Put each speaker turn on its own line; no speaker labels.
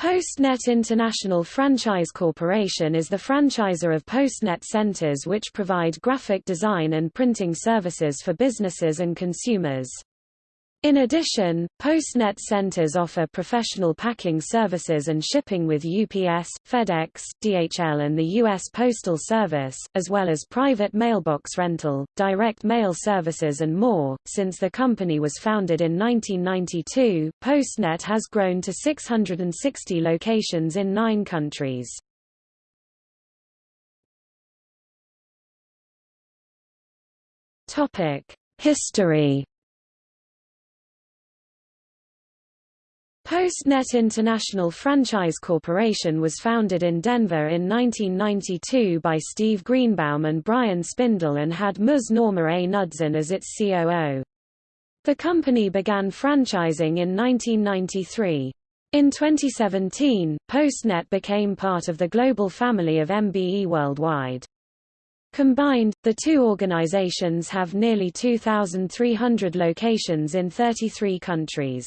PostNet International Franchise Corporation is the franchisor of PostNet centers which provide graphic design and printing services for businesses and consumers. In addition, PostNet centers offer professional packing services and shipping with UPS, FedEx, DHL and the U.S. Postal Service, as well as private mailbox rental, direct mail services and more. Since the company was founded in 1992, PostNet has grown to 660 locations in nine countries. History PostNet International Franchise Corporation was founded in Denver in 1992 by Steve Greenbaum and Brian Spindel and had Ms. Norma A. Knudsen as its COO. The company began franchising in 1993. In 2017, PostNet became part of the global family of MBE Worldwide. Combined, the two organizations have nearly 2,300 locations in 33 countries.